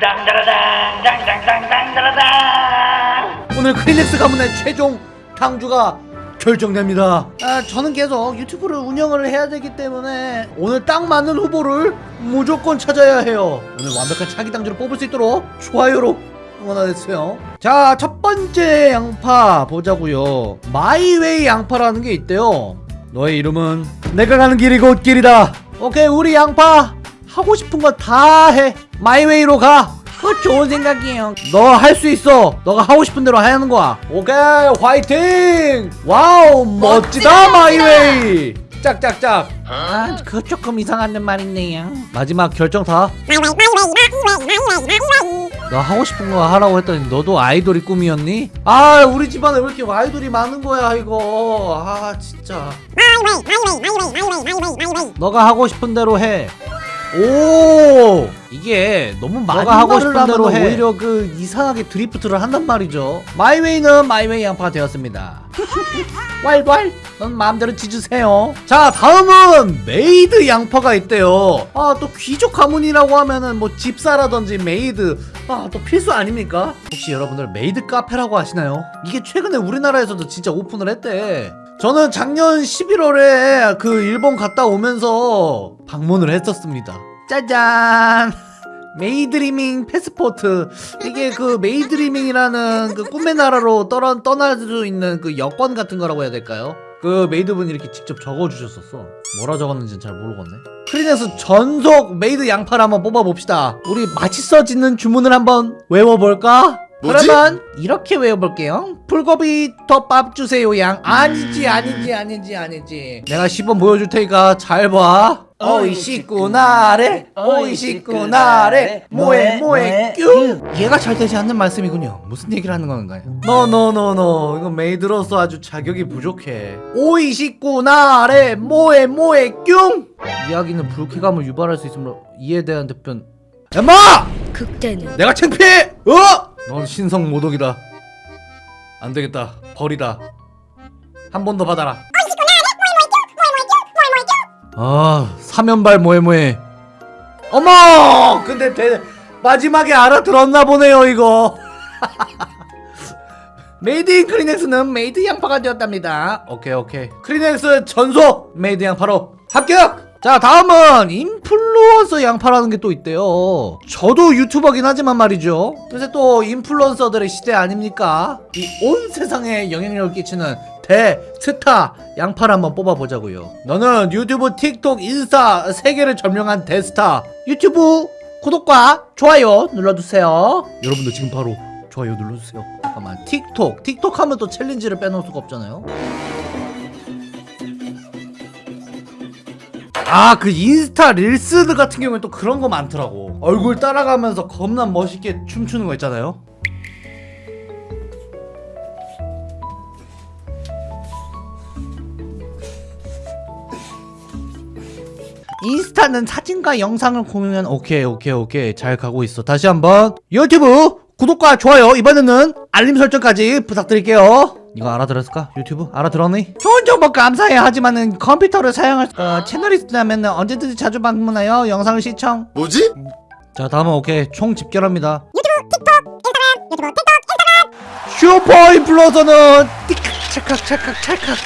땅다라당 땅땅땅땅다라당 오늘 크리넥스 가문의 최종 당주가 결정됩니다. 아, 저는 계속 유튜브를 운영을 해야 되기 때문에 오늘 딱 맞는 후보를 무조건 찾아야 해요. 오늘 완벽한 차기 당주를 뽑을 수 있도록 좋아요로 응원하겠어요. 자, 첫 번째 양파 보자고요. my way 양파라는 게 있대요. 너의 이름은 내가 가는 길이 곧 길이다. 오케이, 우리 양파 하고 싶은 거 다 해. my way로 가. 그거 좋은 생각이에요. 너 할 수 있어. 너가 하고 싶은 대로 하는 거야. 오케이, 화이팅! wow, 멋지다, my way! 짝짝짝. 아, 그거 조금 이상한 말이네요. 마지막 결정 다. 너 하고 싶은 거 하라고 했더니 너도 아이돌이 꿈이었니? 아, 우리 집안에 왜 이렇게 아이돌이 많은 거야, 이거. 아, 진짜. 너가 하고 싶은 대로 해. 오! 이게 너무 많이 너가 하고 싶은 대로 해. 오히려 그 이상하게 드리프트를 한단 말이죠. my way는 my way 양파가 되었습니다 왈왈 넌 마음대로 짖어주세요. 자 다음은 메이드 양파가 있대요. 아 또 귀족 가문이라고 하면은 뭐 집사라든지 메이드. 아 또 필수 아닙니까? 혹시 여러분들 메이드 카페라고 아시나요? 이게 최근에 우리나라에서도 진짜 오픈을 했대. 저는 작년 11월에 그 일본 갔다 오면서 방문을 했었습니다. 짜잔! Maidreamin 패스포트 이게 그 Maidreamin이라는 그 꿈의 나라로 떠나, 떠날 수 있는 그 여권 같은 거라고 해야 될까요? 그 maid분이 이렇게 직접 적어주셨었어 뭐라 적었는지는 잘 모르겠네 크리넥스 전속 메이드 양파를 한번 뽑아봅시다 우리 맛있어지는 주문을 한번 외워볼까? 뭐지? 그러면 이렇게 외워볼게요. 불고기 덮밥 주세요 양. 아니지 아니지 아니지 아니지. 내가 시범 보여줄 테니까 잘봐. 오이시구나래. 오이시구나래. 뭐해 뭐해 뀨. 얘가 잘 되지 않는 말씀이군요. 무슨 얘기를 하는 건가요? 노노노노 이거 메이드로서 아주 자격이 부족해. 오이시구나래. 뭐해 뭐해 뀨. 이야기는 불쾌감을 유발할 수 있으므로 이에 대한 답변. 엄마! 극대는 내가 창피해! 어? 넌 신성 모독이다. 안 되겠다. 버리다. 한 번 더 받아라. 아, 사면발 뭐해뭐해. 어머! 근데 대, 마지막에 알아들었나 보네요, 이거. 메이드 인 크리넥스는 메이드 양파가 되었답니다. 오케이, 오케이. 크리넥스 전속 메이드 양파로 합격! 자 다음은 인플루언서 양파라는 게 또 있대요. 저도 유튜버긴 하지만 말이죠. 요새 또 인플루언서들의 시대 아닙니까? 이 온 세상에 영향력을 끼치는 대스타 양파를 한번 뽑아보자고요. 너는 유튜브 틱톡 인스타 세계를 점령한 대스타. 유튜브 구독과 좋아요 눌러주세요. 여러분들 지금 바로 좋아요 눌러주세요. 잠깐만. 틱톡. 틱톡 하면 또 챌린지를 빼놓을 수가 없잖아요 아 그 인스타 릴스 같은 경우에 또 그런 거 많더라고. 얼굴 따라가면서 겁나 멋있게 춤추는 거 있잖아요. 인스타는 사진과 영상을 공유한 오케이 오케이 오케이. 잘 가고 있어. 다시 한번. 유튜브 구독과 좋아요 이번에는 알림 설정까지 부탁드릴게요. 이거 알아들었을까? 유튜브? 알아들었니? 좋은 정보 감사해. 하지만은 컴퓨터를 사용할 어, 채널이 있다면 언제든지 자주 방문하여 영상을 시청. 뭐지? 자 다음은 오케이. 총 집결합니다. 유튜브 틱톡 인스타그램 유튜브 틱톡 인스타그램. 슈퍼 인플루언서는 찰칵 찰칵 찰칵.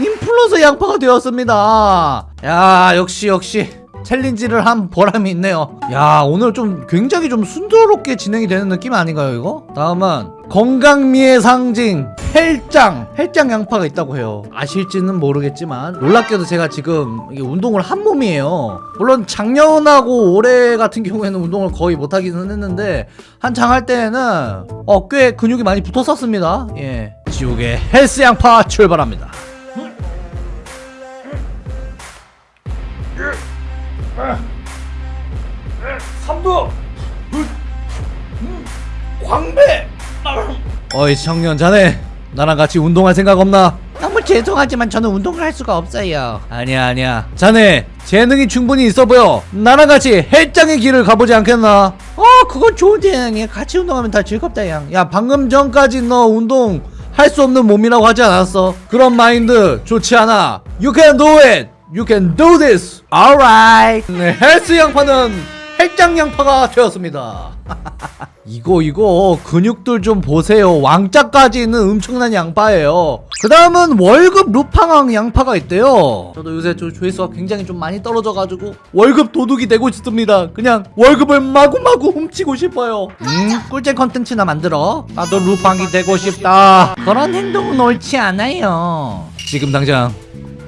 인플루언서 양파가 되었습니다. 야 역시 역시 챌린지를 한 보람이 있네요. 야 오늘 좀 굉장히 좀 순조롭게 진행이 되는 느낌 아닌가요 이거? 다음은 건강미의 상징 헬짱 헬짱 양파가 있다고 해요. 아실지는 모르겠지만 놀랍게도 제가 지금 운동을 한 몸이에요. 물론 작년하고 올해 같은 경우에는 운동을 거의 못하기는 했는데 한창 할 때에는 어 꽤 근육이 많이 붙었었습니다. 예 지옥의 헬스 양파 출발합니다 삼도 광배. 어이 청년 자네. 나랑 같이 운동할 생각 없나? 너무 죄송하지만 저는 운동을 할 수가 없어요. 아니야 아니야. 자네 재능이 충분히 있어 보여. 나랑 같이 헬장의 길을 가보지 않겠나? 어 그건 좋은 재능이야 같이 운동하면 다 즐겁다 양. 야 방금 전까지 너 운동 할 수 없는 몸이라고 하지 않았어? 그런 마인드 좋지 않아. You can do it You can do this! Alright! 네, 헬스 양파는 팔짱 양파가 되었습니다. 이거 이거 근육들 좀 보세요. 왕자까지 있는 엄청난 양파예요. 그 다음은 월급 루팡왕 양파가 있대요. 저도 요새 저 조회수가 굉장히 좀 많이 떨어져가지고 월급 도둑이 되고 싶습니다. 그냥 월급을 마구마구 훔치고 싶어요. 음, 꿀잼 컨텐츠나 만들어. 나도 루팡이 되고 싶다. 그런 행동은 옳지 않아요. 지금 당장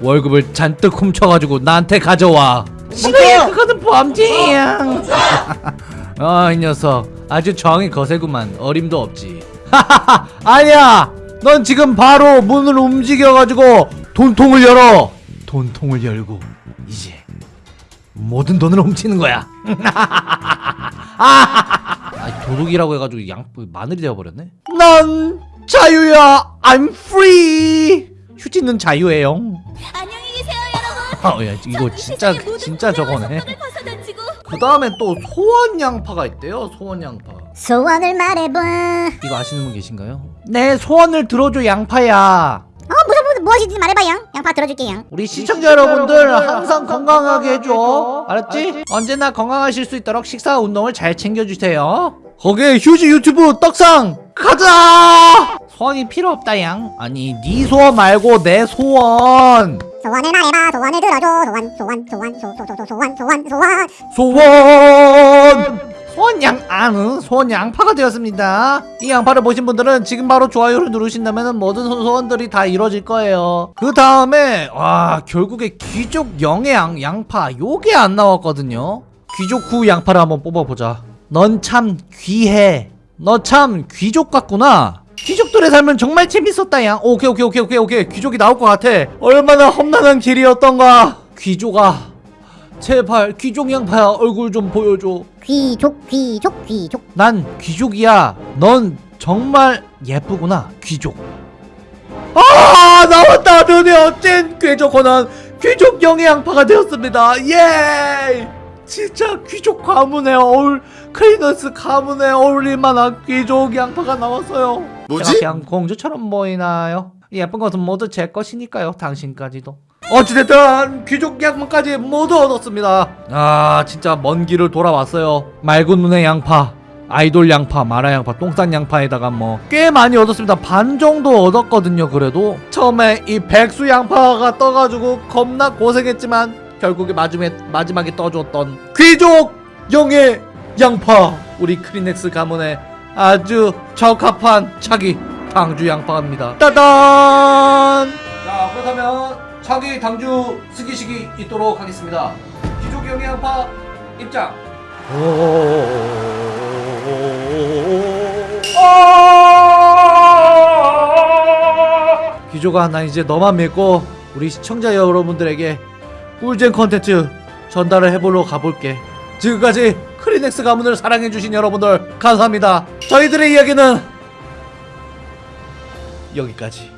월급을 잔뜩 훔쳐가지고 나한테 가져와. 싫어요. 그거는 범죄야. 아, 이 녀석. 아주 정이 거세구만. 어림도 없지. 하하하. 아니야. 넌 지금 바로 문을 움직여가지고 돈통을 열어. 돈통을 열고 이제 모든 돈을 훔치는 거야. 아, 도둑이라고 해가지고 양 마늘이 되어버렸네. 난 자유야. I'm free. 휴지는 자유예요. 야, 이거 진짜 진짜 저거네. 그 다음에 또 소원 양파가 있대요. 소원 양파. 소원을 말해봐. 이거 아시는 분 계신가요? 내 소원을 들어줘 양파야. 어 무슨 무슨 무엇이든지 말해봐 양. 양파 들어줄게 양. 우리 시청자 여러분들 항상 건강하게 해줘. 알았지? 언제나 건강하실 수 있도록 식사 운동을 잘 챙겨주세요. 거기에 휴지 유튜브 떡상 가자. 소원이 필요 없다 양. 아니 네 소원 말고 내 소원. 소원을 말해봐. 소원을 들어줘. 소원 소원 소원 소소소 소원 소원 소원. 소원 소원 양 아는 소원 양파가 되었습니다. 이 양파를 보신 분들은 지금 바로 좋아요를 누르신다면 모든 소- 소원들이 다 이루어질 거예요. 그 다음에 와 결국에 귀족 영양 양파 요게 안 나왔거든요. 귀족 후 양파를 한번 뽑아보자. 넌 참 귀해. 너 참 귀족 같구나. 귀족들의 삶은 정말 재밌었다 양. 오케이 오케이 오케이 오케이 오케이 귀족이 나올 것 같아. 얼마나 험난한 길이었던가. 귀족아 제발 귀족 양파야 얼굴 좀 보여줘 귀족 귀족 귀족. 난 귀족이야 넌 정말 예쁘구나 귀족 아 나왔다 드디어 찐 귀족 권한 귀족 영의 양파가 되었습니다 예 진짜 귀족 가문에 어울 크리너스 가문에 어울릴 만한 귀족 양파가 나왔어요 뭐지? 그냥 공주처럼 보이나요? 이 예쁜 것은 모두 제 것이니까요 당신까지도 어찌됐든 귀족 양파까지 모두 얻었습니다 아 진짜 먼 길을 돌아왔어요 맑은 눈의 양파 아이돌 양파, 마라 양파, 똥싼 양파에다가 뭐 꽤 많이 얻었습니다. 반 정도 얻었거든요. 그래도 처음에 이 백수 양파가 떠가지고 겁나 고생했지만 결국에 마지막에 마지막에 떠줬던 귀족 영의 양파 우리 크리넥스 가문에 아주 적합한 차기 당주 양파입니다. 따단! 자 그렇다면 차기 당주 스기식이 있도록 하겠습니다. 영의 양파 입장. 기조가 나 이제 너만 믿고 우리 시청자 여러분들에게 꿀잼 컨텐츠 전달을 해보러 가볼게 지금까지 크리넥스 가문을 사랑해주신 여러분들 감사합니다 저희들의 이야기는 여기까지